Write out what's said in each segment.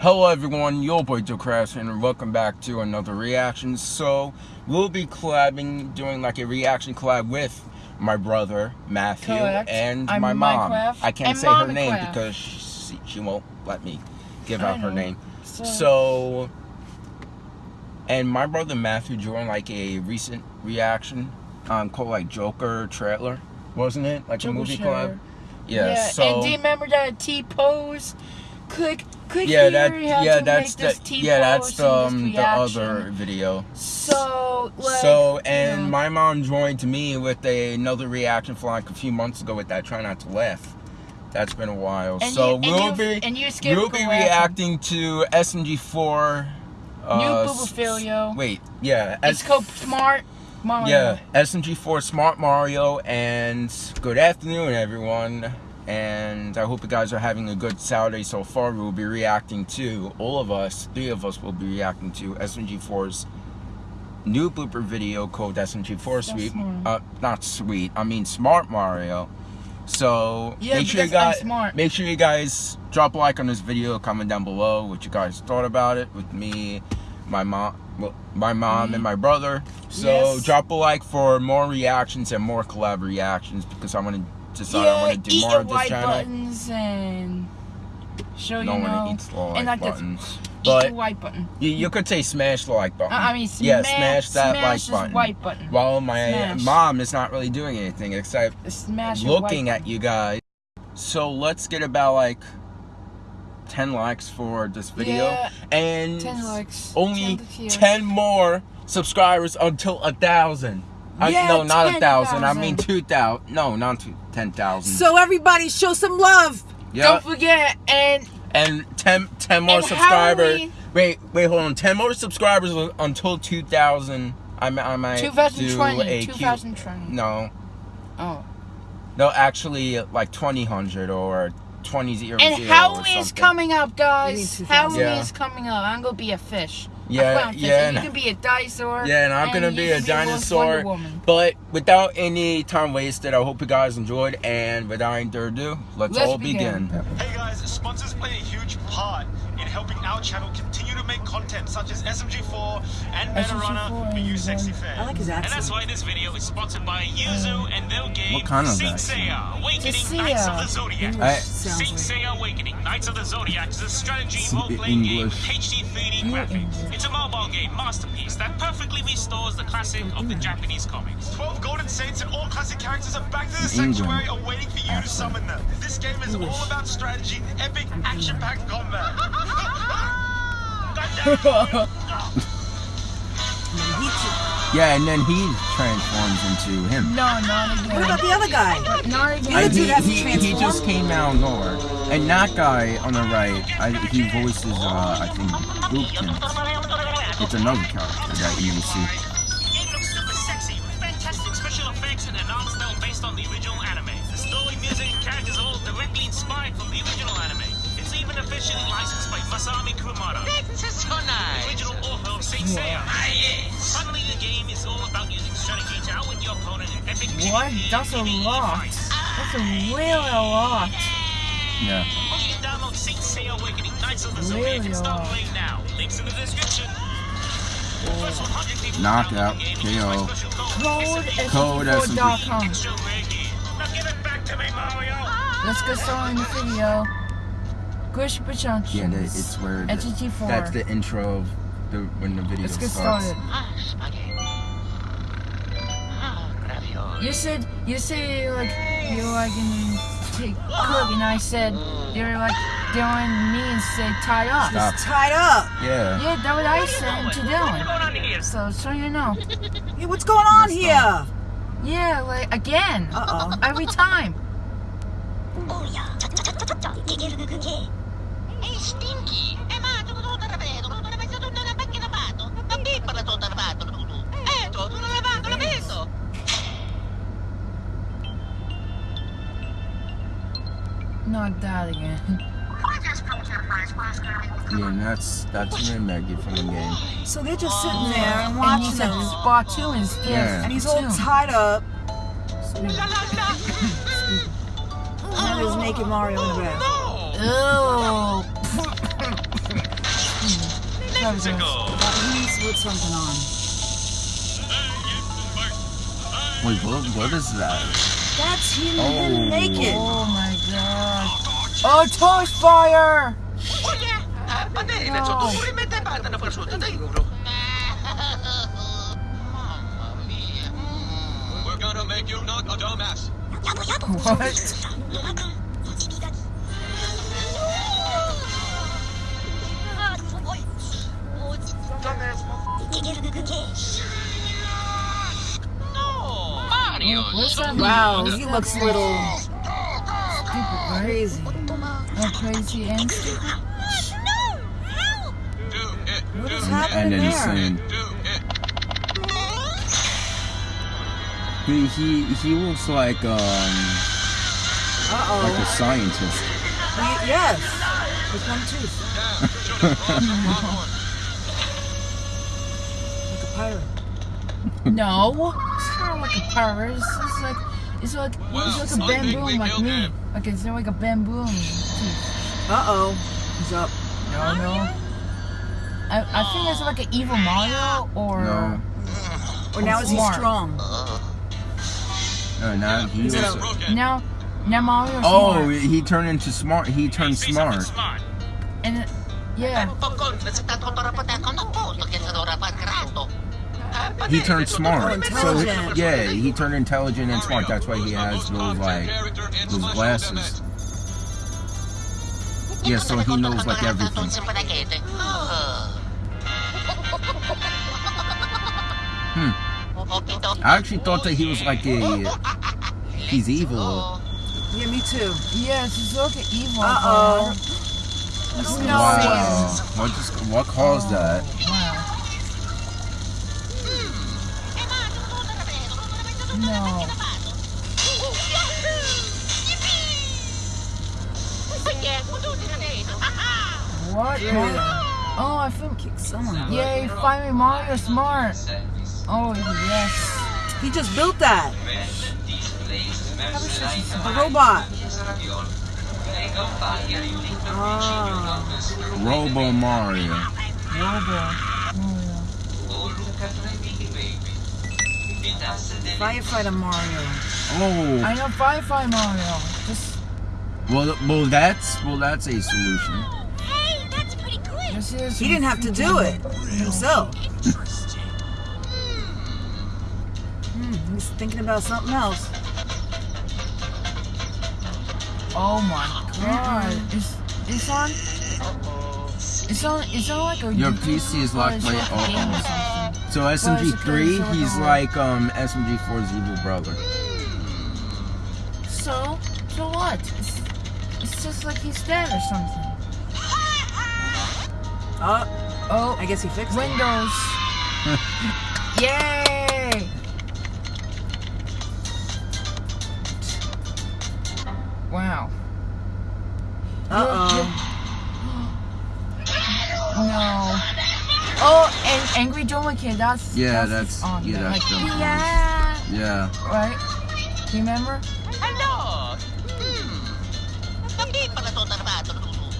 Hello everyone, your boy Joe Crash and welcome back to another reaction. So we'll be collabing, doing like a reaction collab with my brother Matthew Correct. and I'm my mom. Minecraft I can't say her name because she, she won't let me give out her name. So- So, and my brother Matthew joined like a recent reaction um, called like Joker trailer, wasn't it? Like Joker a movie collab. Yeah. so and do you remember that T pose? Click, click yeah, here. that yeah, that's the yeah, that's the um, the other video. So, like, so and know, my mom joined me with a, another reaction for like a few months ago with that try not to laugh. That's been a while. and so you, we'll be and you scared we'll be reacting to SMG4. Uh, New Boobalfilio. Wait, yeah, It's called Smart Mario. yeah, SMG4 Smart Mario, and good afternoon, everyone. And I hope you guys are having a good Saturday so far. We'll be reacting to all of us, three of us, will be reacting to SMG4's new blooper video called SMG4 Sweet. Uh, not sweet. I mean Smart Mario. So Yeah, make sure you guys smart. make sure you guys drop a like on this video, comment down below what you guys thought about it with me, my mom, well, my mom and my brother. So Yes. drop a like for more reactions and more collab reactions because I want to decide yeah, I want to do eat more of this white channel. buttons and show No you one know. eats like, and like the- buttons. But white button. you, you could say smash the like button. Uh, I mean, smash, yeah, smash that smash like button. white button. While my Smash. mom is not really doing anything except Smash looking at you guys. So let's get about like 10 likes for this video. Yeah, and 10 likes. only 10 10 more subscribers until a thousand. I- Yeah, no, not a thousand. I mean 2,000. No, not two, 10,000. So everybody show some love. yeah. Don't forget, and and 10, 10 more subscribers. Wait, wait, hold on. 10 more subscribers until 2,000. I, mi- I might do 2020. a cute- 2020. No, Oh. no, actually like 2000 or 20 And Halloween is coming up, guys. need 2000. Halloween Yeah. is coming up. I'm gonna be a fish. Yeah, clownfish, yeah, And you can be a dinosaur. Yeah, and I'm and gonna be a dinosaur. Woman. But without any time wasted, I hope you guys enjoyed. And without any further ado, let's, Let's all begin. begin. Hey guys, sponsors play a huge part in helping our channel continue to make content such as SMG4 and SMG4 Metarunner for you and, sexy um, fans. I like his accent. And that's why this video is sponsored by Yoozoo and their game What kind of Saint? Seiya Awakening Knights of the Zodiac. I- Saint Seiya Awakening Knights of the Zodiac is a strategy role-playing game with HD 3D graphics. It's a mobile game masterpiece that perfectly restores the classic of the Japanese comics. 12 golden saints and all classic characters are back to the England. sanctuary awaiting for you to summon them. This game is all about strategy, epic, action-packed combat. Yeah, and then he transforms into him. No, not again. What about the other guy? Not The again. other dude he, hasn't he, he just came out of nowhere. And that guy on the right, I, he voices, uh, I think, Boopkins. It's another character that you will see. Author of Saint Seiya. Suddenly, the game is all about using strategy to outwit your opponent in epic What? That's a lot. That's a really a lot. Yeah. Only you download Saint Seiya Awakening Knights of the Really Zodiac and start playing now. Links in the description. The first 100 people to Knockout, download the game will use my KO. Code Code SMG4.com. Extra rare gear. Now give it back to me, Mario. Let's get started in the video. Gush Bachunch. Yeah, it's where the, SMG4. that's the intro of the when the video Let's get starts. started. You said you say like you like in take cook and I said you're like Dylan me and said tied up. Stop. It's tied up. Yeah. Yeah, that's what I said to Dylan. on here? So so you know. Hey, what's going on Yes, here? Yeah, like again. Uh-oh. Every time. Oh yeah, cha cha Ma pippa la tua tarvato tu tu. Eh, tu tu non hai lavato, l'hai messo. Not that again. Yeah, and that's that's Ray Maggie from the game. So they're just sitting there and And watching he's at him. Splatoon is Yeah. And he's all tied up. And then there's naked Mario in the back. Oh. Probably does. He's with something on. Wait, what, what is that? That's him Oh. naked. Oh my god. Oh, torch fire! Yeah, va bene, No. sotto pure metà parte una prosciutta da euro. Mamma mia. We're gonna make you not a dumbass. What? Wow, he looks a little Stupid, crazy. Oh, crazy and stupid. Do it. What is happening And then he's there? saying, it. Do it. he, he, he looks like, um, Uh like a oh. scientist. Yes. With one tooth. Damn, should have brought some popcorn. Like a pirate. No, it's not like a pirate. It's just like it's like Well, it's like a I think bamboo like me. him. Like it's like a bamboo. Uh oh. He's up. No, no. I, I think it's like an evil Mario or No. Or now is he strong? No, now he Is it was, a- Broken. now now Mario's oh, smart. he turned into smart, he turned Say smart. smart. and it, yeah. He turned smart. So, parte yeah, he turned intelligent and smart. That's why he has those, like, those glasses. Yeah, so he knows, like, everything. Hmm. I actually thought that he was like a, he's evil. Yeah, me too. Yes, it's like an evil. Uh-oh. No. Wow. What just, what caused that? No. What? Oh, I feel. Kick someone. Yay! Finally, Mario smart. Oh yes. He just built that. A robot. Ah. Robo Mario. Firefighter Mario. Oh, I know Firefly Mario. Just well, well, that's, well, that's a solution. this is. He didn't have to do it himself. Interesting. Hmm, he's thinking about something else. Oh my god! Is it's on. It's on. It's on like a. Your PC is locked by- like a oh, game or oh. something. So SMG3, he's like um SMG4's evil brother. So so what? It's, it's just like he's dead or something. Oh, Oh, I guess he fixed it. Windows. Yay! Wow. Uh-oh. No. Oh, and Angry Doma Kid, that's Yeah, that's, that's- on yeah, there. that's like, yeah, Yeah. right? Do you remember? Hello! Hmm. Hindi pala to narvado, Lulu.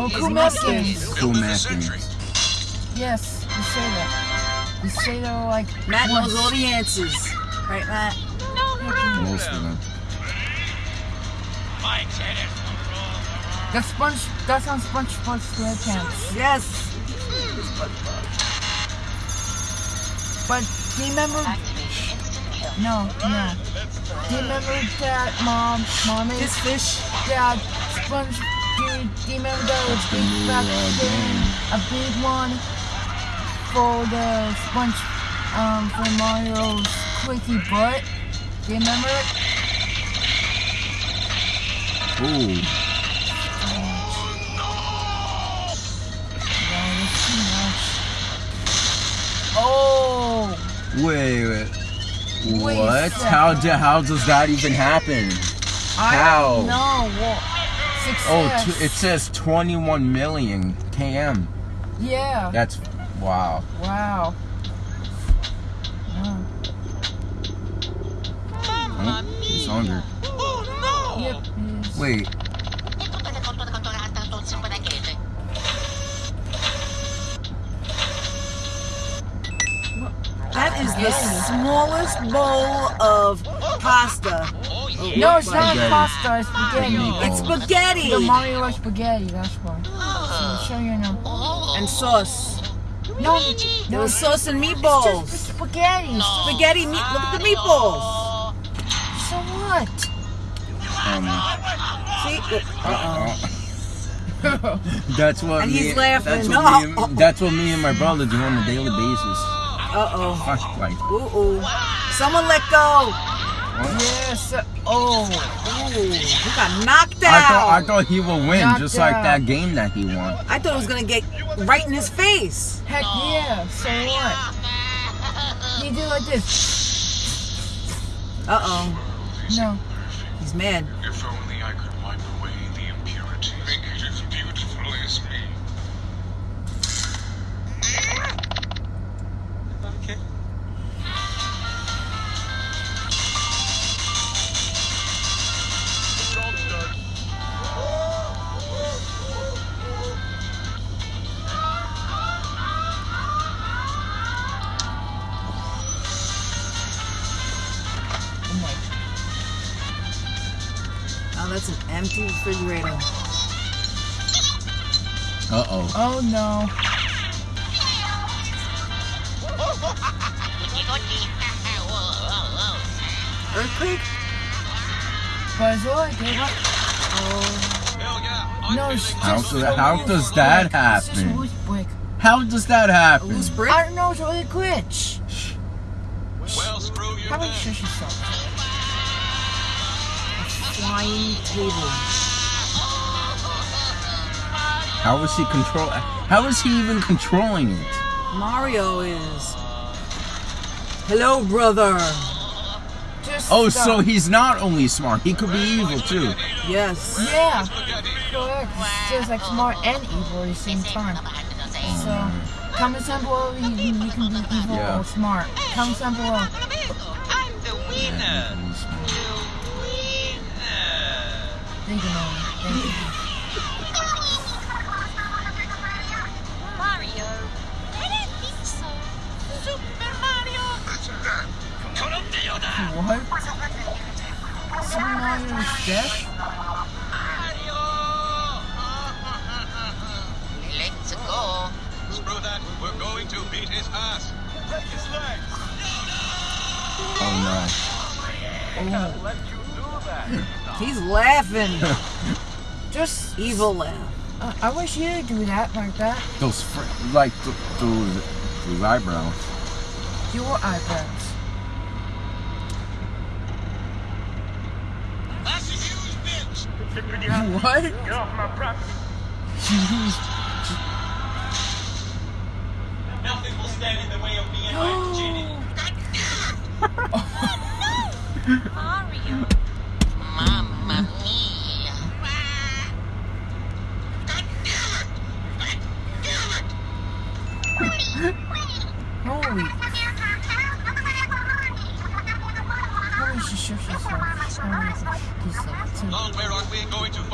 Oh, His cool mustache. Mexicans. Cool Built in the Maskins. century. Yes, you say that. You say that like Matt once. knows all the answers. Right, Matt? Most of them. The sponge. That's on SpongeBob SquarePants. Yes. But do you remember? No, no. Do you remember that mom, mommy, This fish. dad, sponge? Do you, do you remember that big fat thing, a big one for the sponge, um, for Mario's squeaky butt? Do you remember it? Ooh. No, that's too much. Oh. Wait, wait. Wait What? How do, how does that even happen? I How? don't. Well, Oh, t- it says 21 million km. yeah. That's wow. Wow. Wow. Oh, he's hungry. Oh no! Yep. Yes. Wait, tutte le conto contorate sto simpanachete. That is the smallest bowl of pasta. No, it's not Spaghetti. pasta, it's spaghetti. It's spaghetti The Mario likes spaghetti, that's why. So show you now. and sauce. No, no, was it's sauce and just meatballs. spaghetti. Spaghetti meat. Look at the meatballs. So what? um, See? Uh that's what And me, he's laughing. That's No. what, me and, that's what me and my brother do on a daily basis. oh. Uh oh. Fuck, like, Ooh ooh. Someone let go. Yes. Oh. Ooh. He got knocked I thought I thought he would win, Knocked just like out. that game that he won. I thought it was gonna get right in his face. Heck yeah. So what? He did like this. Uh oh. No. He's mad. If only I could wipe away refrigerator. Uh oh. Oh no. Gucci gucci. Whoa, whoa, Earthquake? Buzz Lightyear. Hell yeah. I'm No, How, just does- how does that brick. It's just a happen? How does that happen? I don't know, it's really glitch. Well, screw you How about you then. shush yourself? Flying table. How is he control? How is he even controlling it? Mario is. Hello, brother. Just Oh, stop. so he's not only smart; he could be evil too. Yes. Yeah, Spaghetti. correct. It's just like smart and evil at the same time. So, comment down below you, you, you can be evil Yeah. or smart. Comment down below. I'm the winner. Thank you, Mom. Mario is dead? Let's go. Screw that. We're going to beat his ass. Break his legs. Oh He's laughing. Just, Evil laugh. uh, I wish you'd do that like that. no! Those fr- like th- those those eyebrows. Your eyebrows. That's a huge bitch. What? Get off my property. Nothing will stand in the way of me and my genie. Mario.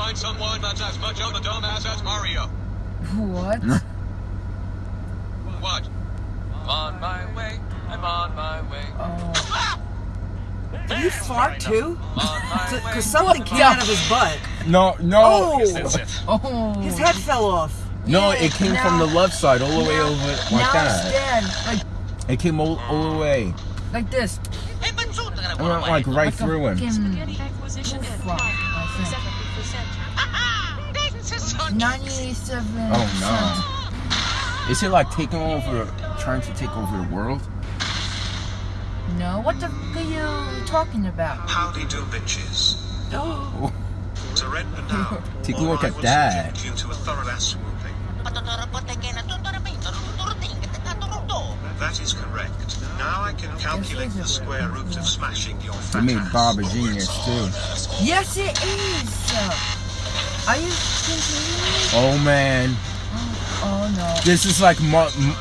find someone that's as much of a dumbass as Mario? What? What? On my way, I'm on my way. Oh. Did he fart too? On my way. Because something came out of his butt. No, no, Oh! Oh. His head fell off. no! Yeah, It came from the left side all the way over like now that. it's dead. Like, It came all, all the way. like this. Benzuto che It went like right Like a through him. 97 Oh Is it like taking over, trying to take over the world? No, what the fuck are you talking about? Howdy do bitches. Oh. To red banana. Take a look at that. you to a thorough ass whooping. That is correct. Now I can calculate the square root of smashing your They fat made ass. Bob a genius too. Yes, it is. Are you continuing? Oh man. Oh no. This is like Mar- m-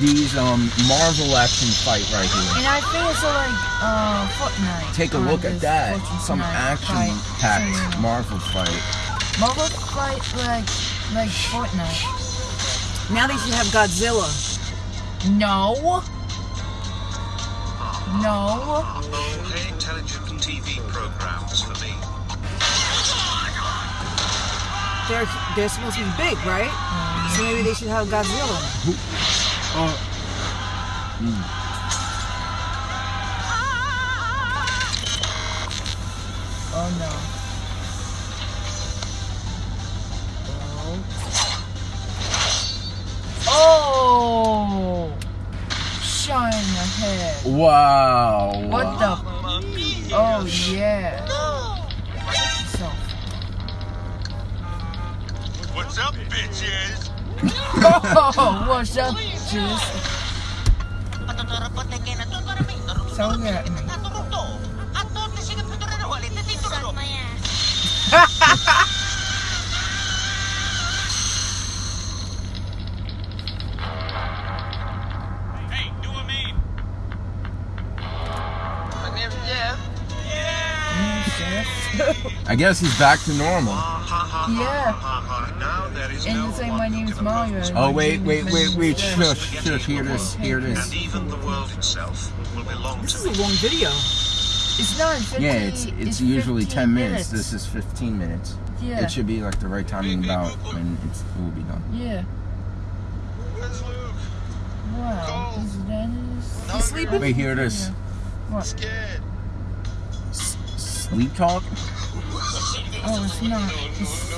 these um Marvel action fight right here. And I think it's like uh Fortnite. Take a on look at that. Fortnite Some action fight. packed So, Marvel fight. Marvel fight like like Fortnite. Now they should have Godzilla. No. No. Oh, intelligent TV programs for me. They're they're supposed to be big, right? So maybe they should have Godzilla. Oh. Oh no. Oh. oh. Shine ahead. Wow. What the? Oh yeah. Bitches? Oh, what's up, Juice? I guess he's back to normal. Yeah. ha ha. Now there is And no you say my who name is Mario. Oh my wait, wait, wait, wait! Jeff. Shush, shush! Hear this, hear And this. even the world itself will belong This to is a long video. It's not 50, Yeah, it's it's usually ten minutes. This is fifteen minutes. Yeah. It should be like the right timing about when it's, it will be done. Yeah. Where's Luke? Wow. Is Dennis? You sleeping? Wait, hear this. What? Scared. Sleep talk. Oh, it's not. It's,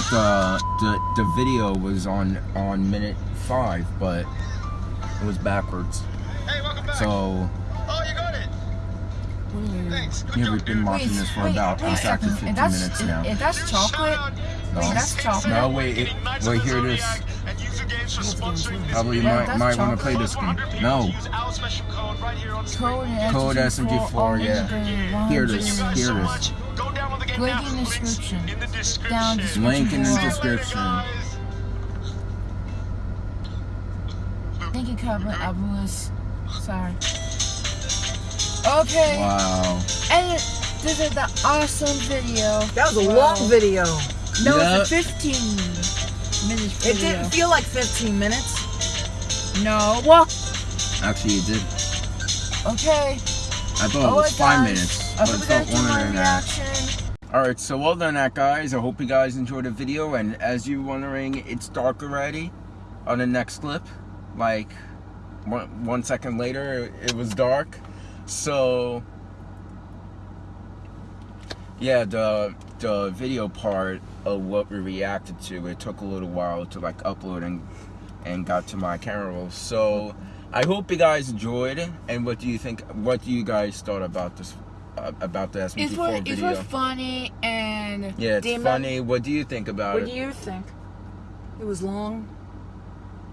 thought the the the video was on on minute five, but it was backwards. Hey, welcome back. So oh, you got it. Thanks. Good yeah, we've been dude. watching this for about wait a exactly 15 that's, minutes now. if that's chocolate, No, wait, that's chocolate. no, wait, it, wait, hear this. And Yoozoo games for sponsoring this Probably Yeah, might might want to play this game. No, Use our special code right here on the screen. Code, Code SMG4, yeah. Hear this, Thank you hear so this. much. Go download the game Link now. in the Links description. In the description. Down description Link in the description. Thank you, Captain Abulis. Sorry. Okay. Wow. And this is the awesome video. That was a Wow. long video. No, Yeah. it's a 15 minutes It didn't feel like 15 minutes. No. Well, Actually, it did. okay. I thought it oh was five guys. minutes, I but it felt guys enjoyed longer my than that. reaction. Alright, so well done that guys. I hope you guys enjoyed the video and as you're wondering, it's dark already on the next clip. Like one, one second later it was dark. So yeah, the the video part of what we reacted to, it took a little while to like upload and and got to my camera roll. So I hope you guys enjoyed. And what do you think? What do you guys thought about this? About the It SMG4 was, it video? was funny and Yeah, it's Demon, funny. What do you think about What it? What do you think? It was long.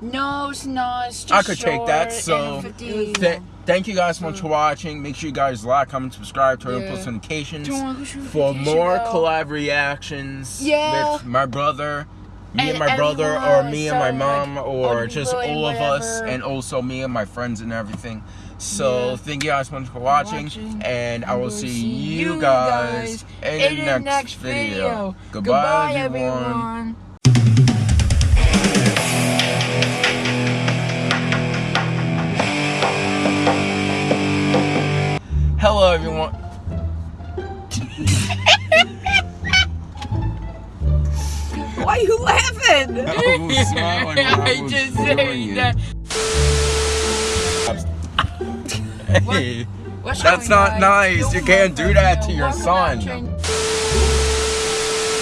no, it's not. It's just I could take that, so- Th- thank you guys so much mm. for watching. Make sure you guys like, comment, subscribe, turn on Yeah. post notifications Turn on post for more bell. collab reactions Yeah. with my brother, me and, And my brother, or everyone, me and my mom, or or just all of us, and also me and my friends and everything. So Yeah. thank you guys so much for watching, Watching. and I will see, see you guys, guys in, the next, video. Goodbye, everyone. Hello, everyone. Why are you laughing? I I just saying that. Hey, What's that's not on? nice. You can't do that to your son.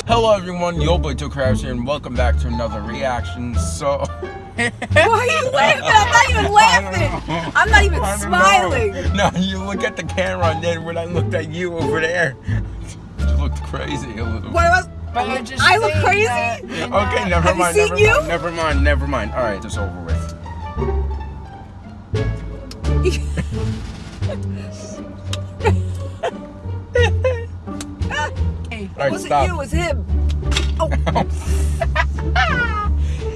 Hello everyone, Yo Boy Two Crabs here, and welcome back to another reaction. So, Why are you laughing? I'm not even laughing. I'm not even smiling. know. No, you look at the camera, and then when I looked at you over there, you looked crazy a little. What was? But I just I look crazy? that Okay, never Have you mind. seen never you? mind. Never mind. Never mind. All right, it's over with. Right, was stop. it you? It was him. Oh.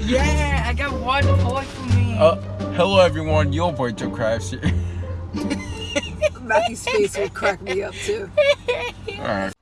yeah, I got one point for me. Uh, hello everyone, Your Boy Two Crabs here. Matthew's face would crack me up too. All right.